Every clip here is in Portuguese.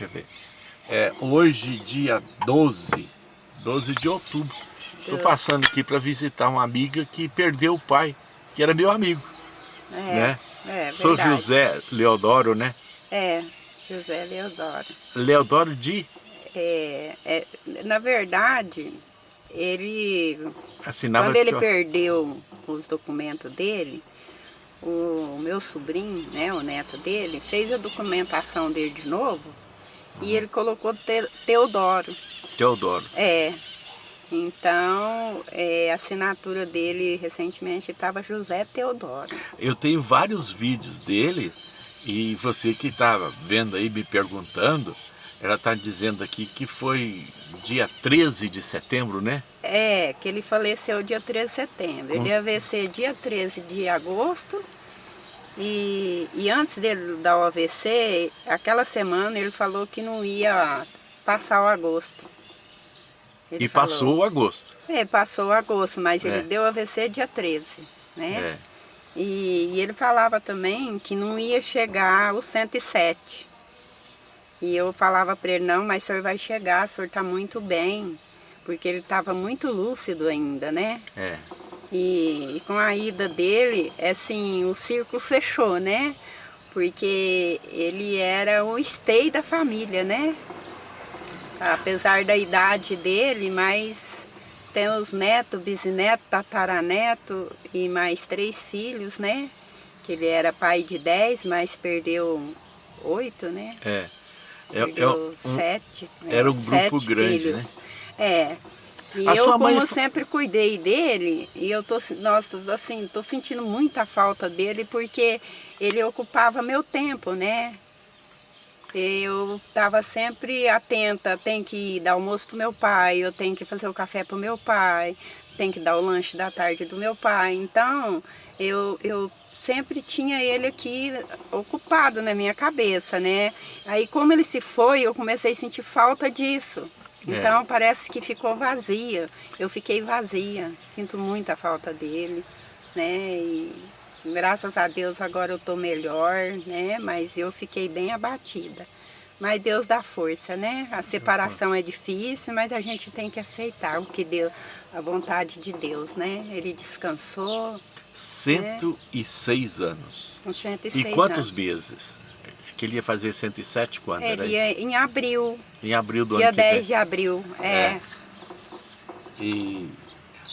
Deixa eu ver. É, hoje, dia 12, 12 de outubro, estou passando aqui para visitar uma amiga que perdeu o pai, que era meu amigo. É, né? é Sou verdade. José Leodoro, né? É, José Leodoro. Leodoro de É, é, na verdade, ele, assinava quando ele perdeu os documentos dele, o meu sobrinho, né, o neto dele, fez a documentação dele de novo e ele colocou Te- Teodoro. Teodoro. É. Então, é, a assinatura dele recentemente estava José Teodoro. Eu tenho vários vídeos dele e você que estava vendo aí me perguntando, ela está dizendo aqui que foi dia 13 de setembro, né? É, que ele faleceu dia 13 de setembro. Ele Com- ia vencer dia 13 de agosto. E, e antes dele dar o AVC, aquela semana ele falou que não ia passar o agosto. Ele e falou. passou o agosto. É, passou o agosto, mas É. ele deu AVC dia 13, né? É. E, e ele falava também que não ia chegar os 107. E eu falava para ele, não, mas o senhor vai chegar, o senhor está muito bem. Porque ele estava muito lúcido ainda, né? É. E, e com a ida dele, é assim, o círculo fechou, né? Porque ele era o stay da família, né? Apesar da idade dele, mas tem os netos, bisneto, tataraneto e mais três filhos, né? Que ele era pai de dez, mas perdeu oito, né? É. É, é Perdeu um- sete. né? era um grupo Sete grande, filhos. né? É. E A eu, sua mãe como sempre cuidei dele, e eu tô, nossa, assim, tô sentindo muita falta dele, porque ele ocupava meu tempo, né? Eu estava sempre atenta, tem que dar almoço pro meu pai, eu tenho que fazer o café pro meu pai, tem que dar o lanche da tarde do meu pai. Então, eu, eu sempre tinha ele aqui ocupado na minha cabeça, né? Aí, como ele se foi, eu comecei a sentir falta disso. É. Então, parece que ficou vazia. Eu fiquei vazia, sinto muita falta dele, né? E graças a Deus agora eu estou melhor, né? Mas eu fiquei bem abatida. Mas Deus dá força, né? A separação é difícil, mas a gente tem que aceitar o que Deus, a vontade de Deus, né? Ele descansou 106 anos. com 106 E quantos anos. meses? Que ele ia fazer 107 quando? Ele ia em abril, em abril do dia ano que 10 vem. de abril. É, É. E...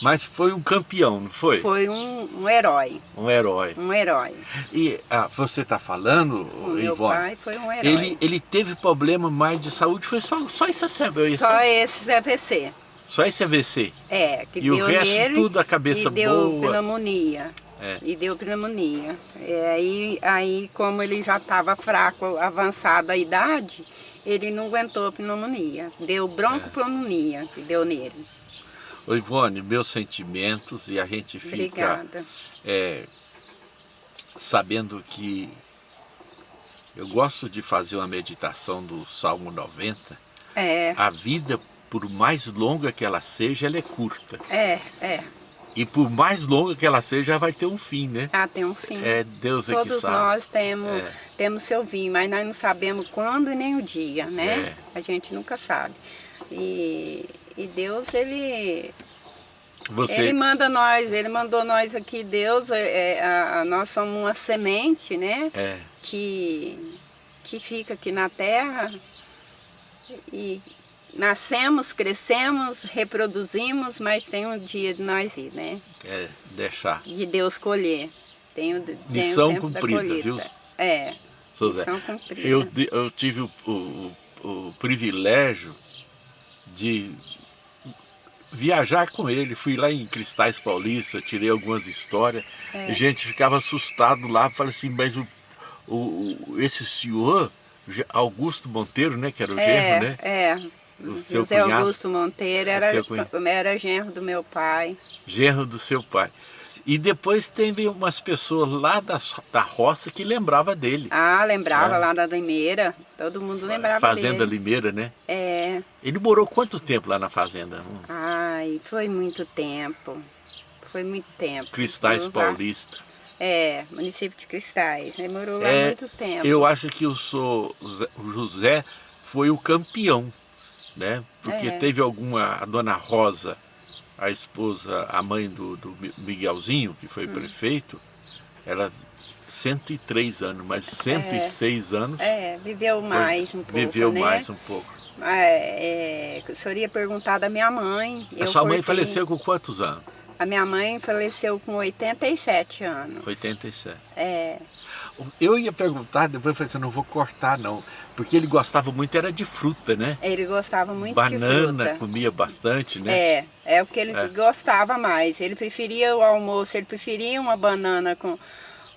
Mas foi um campeão, não foi? foi um, um herói, Um herói. um herói. E ah, você está falando, O meu Ivone, pai foi um herói. ele, ele teve problema mais de saúde, foi só, só isso, isso, Só esses AVC. só esse AVC. É, que E o deu resto nele tudo a cabeça e deu boa. pneumonia. É. E deu pneumonia. E aí, aí, como ele já estava fraco, avançada a idade, ele não aguentou a pneumonia. Deu broncopneumonia que deu nele. Ô Ivone, meus sentimentos e a gente fica é, sabendo que eu gosto de fazer uma meditação do Salmo 90. É, A vida, por mais longa que ela seja, ela é curta. é, é. E por mais longa que ela seja, vai ter um fim, né? Ah, tem um fim. É Deus é que Todos sabe. nós temos, É. temos seu fim, mas nós não sabemos quando e nem o dia, né? É. A gente nunca sabe. E, e Deus, ele, Você, Ele manda nós, ele mandou nós aqui, Deus, é, é, a- a- nós somos uma semente, né? é, Que, que fica aqui na terra e nascemos, crescemos, reproduzimos, mas tem um dia de nós ir, né? é deixar. De Deus colher. Tem o, tem Missão o cumprida, viu? É, missão cumprida. Eu, eu tive o, o- o privilégio de viajar com ele. Fui lá em Cristais Paulista, tirei algumas histórias. É. A gente ficava assustado lá, falei assim, mas o, o, esse senhor, Augusto Monteiro, né, que era o é, genro, né? É, O seu José cunhado? Augusto Monteiro era, era genro do meu pai. Genro do seu pai. E depois teve umas pessoas lá da, da roça que lembrava dele. Ah, lembrava É. lá da Limeira. Todo mundo lembrava Fazenda dele. Limeira, né? É. Ele morou quanto tempo lá na fazenda? Hum, Ai, foi muito tempo. Foi muito tempo. Cristais Eu- Paulista. É, município de Cristais. Demorou lá É, muito tempo. Eu acho que o, sou, o José foi o campeão, né? Porque É. teve alguma, a dona Rosa, a esposa, a mãe do, do Mi- Miguelzinho, que Hum. foi prefeito, ela 103 anos, mas 106 anos É, viveu foi- mais um pouco, viveu né? mais um pouco. É, é, o senhor ia perguntar da minha mãe. A sua mãe cortei- faleceu com quantos anos? A minha mãe faleceu com 87 anos. 87. É, Eu ia perguntar, depois eu falei assim, não vou cortar não, porque ele gostava muito, era de fruta, né? ele gostava muito de Banana, fruta. comia bastante, né? É, é o que ele É. gostava mais. Ele preferia o almoço, ele preferia uma banana com,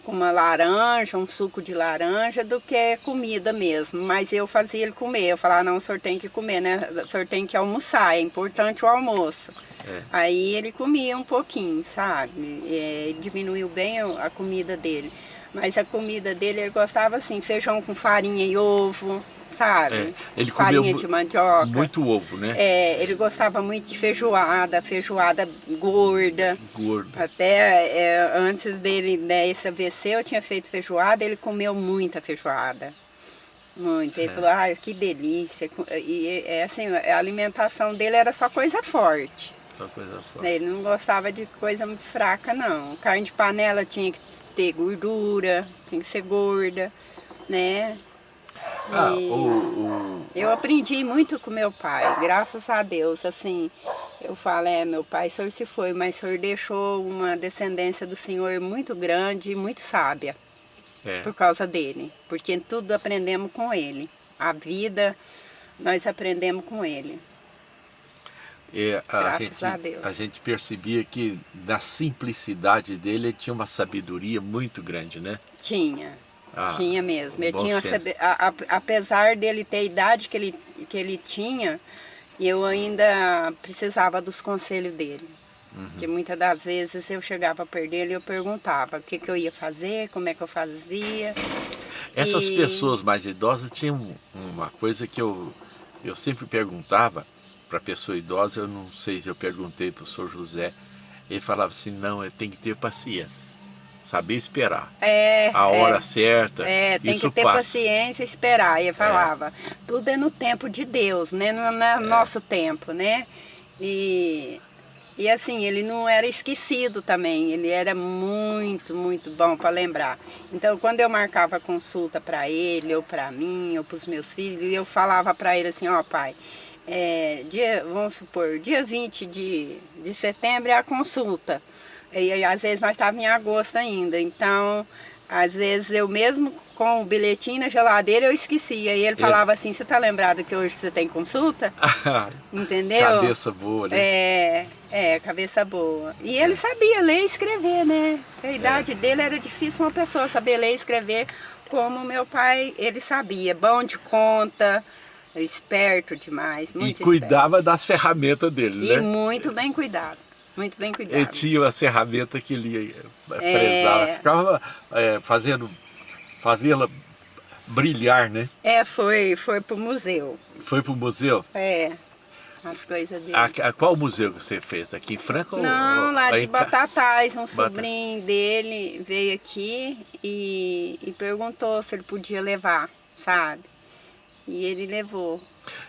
com uma laranja, um suco de laranja, do que comida mesmo. Mas eu fazia ele comer. Eu falava, não, o senhor tem que comer, né? O senhor tem que almoçar, é importante o almoço. É. Aí ele comia um pouquinho, sabe? É, diminuiu bem a comida dele. Mas a comida dele, ele gostava assim, feijão com farinha e ovo, sabe? É, ele comia farinha mu- de mandioca. Muito ovo, né? É, ele gostava muito de feijoada, feijoada gorda. Gordo. Até é, antes dele desse AVC eu tinha feito feijoada, ele comeu muita feijoada. Muito. Ele É. falou, ai, que delícia. E é assim, a alimentação dele era só coisa forte. Só coisa forte. Ele não gostava de coisa muito fraca, não. Carne de panela tinha que ter gordura, tinha que ser gorda, né? Ah, o, o- eu aprendi muito com meu pai, graças a Deus. Assim, eu falo, é, meu pai, o senhor se foi, mas o senhor deixou uma descendência do senhor muito grande e muito sábia é, por causa dele. Porque tudo aprendemos com ele. A vida, nós aprendemos com ele. É, a, graças gente, a Deus. a gente percebia que na simplicidade dele ele tinha uma sabedoria muito grande, né? Tinha. Ah, tinha mesmo. Ele tinha, a- a- apesar dele ter a idade que ele, que ele tinha, eu ainda precisava dos conselhos dele. Uhum. Porque muitas das vezes eu chegava perto dele e eu perguntava o que, que eu ia fazer, como é que eu fazia. Essas E- pessoas mais idosas tinham uma coisa que eu, eu sempre perguntava para pessoa idosa, eu não sei se eu perguntei para o senhor José, ele falava assim, não, ele tem que ter paciência, saber esperar. É, A é, hora certa, É, tem que ter passa. paciência e esperar. E eu falava, tudo é no tempo de Deus, né? Não é no nosso tempo, né? E, e assim, ele não era esquecido também, ele era muito, muito bom para lembrar. Então, quando eu marcava consulta para ele, ou para mim, ou para os meus filhos, eu falava para ele assim, ó pai, é, dia, vamos supor, dia 20 de, de setembro é a consulta. E, aí, às vezes nós estávamos em agosto ainda, então às vezes eu mesmo com o bilhetinho na geladeira eu esquecia. E ele falava assim, você tá lembrado que hoje você tem consulta? Entendeu? Cabeça boa, né? É, é, cabeça boa. E ele sabia ler e escrever, né? A idade dele era difícil uma pessoa saber ler e escrever como meu pai, ele sabia. Bom de conta, esperto demais, e muito cuidava das ferramentas dele, esperto. E né? muito bem cuidado, muito bem cuidado. Ele tinha uma ferramenta que ele eh, É. prezava, ficava eh, fazendo, fazia-la brilhar, né? É, foi, foi pro museu. Foi pro museu? É, as coisas dele. A, a- qual museu que você fez? Aqui em Franca? ou- Não, ou- lá de Batatais, um sobrinho dele veio aqui e, e perguntou se ele podia levar, sabe? E ele levou.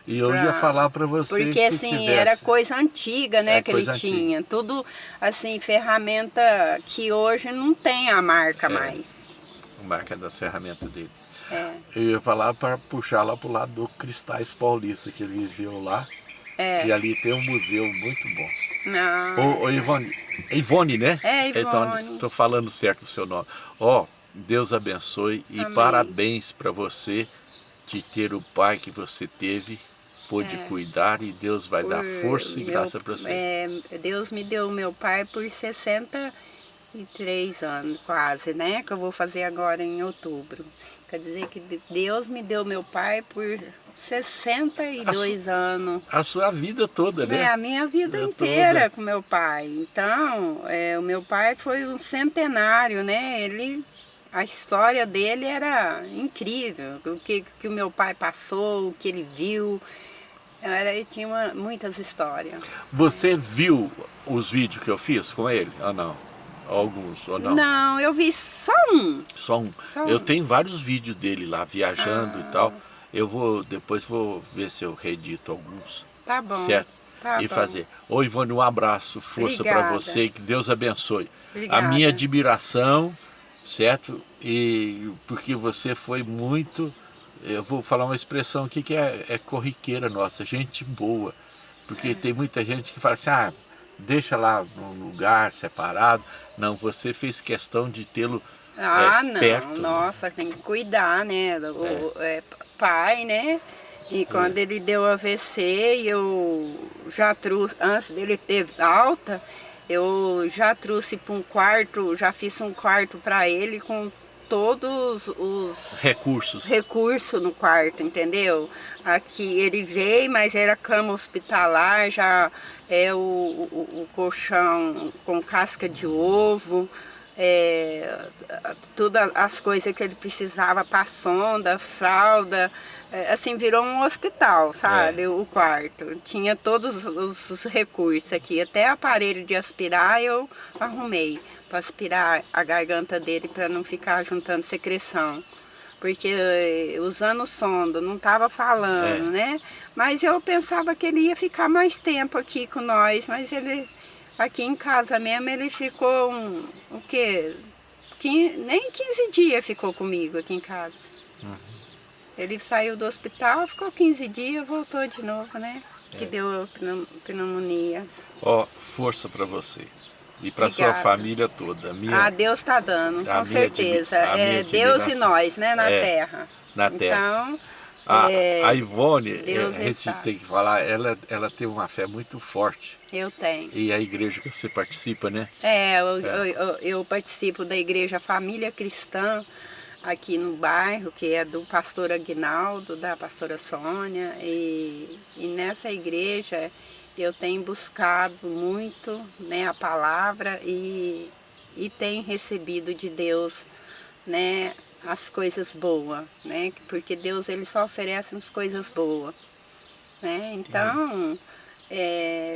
E eu pra- ia falar para você Porque assim, tivesse. era coisa antiga, né, É, que ele antiga. tinha. Tudo, assim, ferramenta que hoje não tem a marca É. mais. A marca das ferramentas dele. É, Eu ia falar para puxar lá pro lado do Cristais Paulista, que ele viveu lá. é. E ali tem um museu muito bom. Não, Ô, ô Ivone, Ivone, né? É, Então, Ivone. tô falando certo o seu nome. Ó, Deus abençoe e Amém. parabéns para você de ter o pai que você teve, pôde É. cuidar e Deus vai dar por força e meu- graça para você. é, Deus me deu meu pai por 63 anos, quase, né? Que eu vou fazer agora em outubro. Quer dizer que Deus me deu meu pai por 62 anos. A sua vida toda, né? É, a minha vida Vida inteira toda. com meu pai. Então, é, o meu pai foi um centenário, né? Ele, a história dele era incrível. O que, que o meu pai passou, o que ele viu. Era, ele tinha uma- muitas histórias. Você viu os vídeos que eu fiz com ele ou não? Alguns ou não? Não, eu vi só um. Só um. Só Eu um. tenho vários vídeos dele lá viajando Ah. e tal. Eu vou, depois vou ver se eu redito alguns. Tá bom. Certo? Tá e bom. fazer. Ô Ivone, um abraço, força para você, que Deus abençoe. Obrigada. A minha admiração, certo? E porque você foi muito, eu vou falar uma expressão aqui que é, é corriqueira nossa, gente boa. Porque É. tem muita gente que fala assim, ah, deixa lá num lugar separado. Não, você fez questão de tê-lo Ah, é, não, perto. né? nossa, tem que cuidar, né? O é, pai, né? E quando ele deu AVC, eu já trouxe, antes dele ter alta, eu já trouxe para um quarto, já fiz um quarto para ele com todos os Recursos. recursos no quarto, entendeu? Aqui ele veio, mas era cama hospitalar, já é o, o, o colchão com casca de ovo, é, todas as coisas que ele precisava para sonda, fralda, assim, virou um hospital, sabe, o quarto. Tinha todos os, os recursos aqui, até aparelho de aspirar eu arrumei, para aspirar a garganta dele para não ficar juntando secreção porque eh, usando sonda, não estava falando, É. né? Mas eu pensava que ele ia ficar mais tempo aqui com nós, mas ele, aqui em casa mesmo, ele ficou, um, o quê? Nem 15 dias ficou comigo aqui em casa. Uhum. Ele saiu do hospital, ficou 15 dias, voltou de novo, né? É. Que deu pneu- pneumonia. Ó, força para você. E para sua família toda. Minha, Ah, Deus está dando, com certeza. É Deus e nós, né, na É, terra. na terra. Então, A, é, a Ivone, é, Deus a gente sabe. tem que falar, ela, ela tem uma fé muito forte. eu tenho. E a igreja que você participa, né? É, eu, eu- eu- eu participo da igreja Família Cristã aqui no bairro, que é do pastor Aguinaldo, da pastora Sônia, e, e nessa igreja eu tenho buscado muito né, a palavra e, e tenho recebido de Deus né, as coisas boas, né? Porque Deus ele só oferece as coisas boas. Né? Então,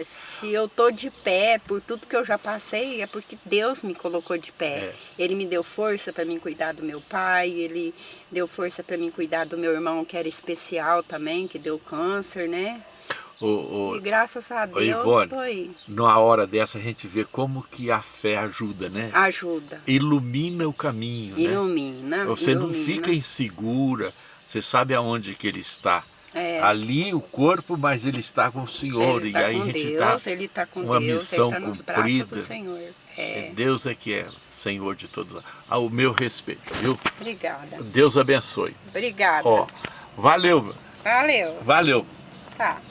se eu tô de pé por tudo que eu já passei, é porque Deus me colocou de pé. É. Ele me deu força para mim cuidar do meu pai, ele deu força para mim cuidar do meu irmão que era especial também, que deu câncer, né? O, o- E graças a Deus Ivone. estou aí. numa hora dessa a gente vê como que a fé ajuda, né? Ajuda, Ilumina o caminho, né? ilumina. Você não ilumina. fica insegura, você sabe aonde que ele está. É. Ali o corpo, mas ele está com o Senhor. Ele e tá aí a gente Deus, está. ele tá com uma Deus, missão ele tá nos braços do cumprida. Senhor. É. Deus é que é Senhor de todos. Ao meu respeito, viu? Obrigada. Deus abençoe. Obrigada. Ó, valeu, Valeu. valeu. Tá.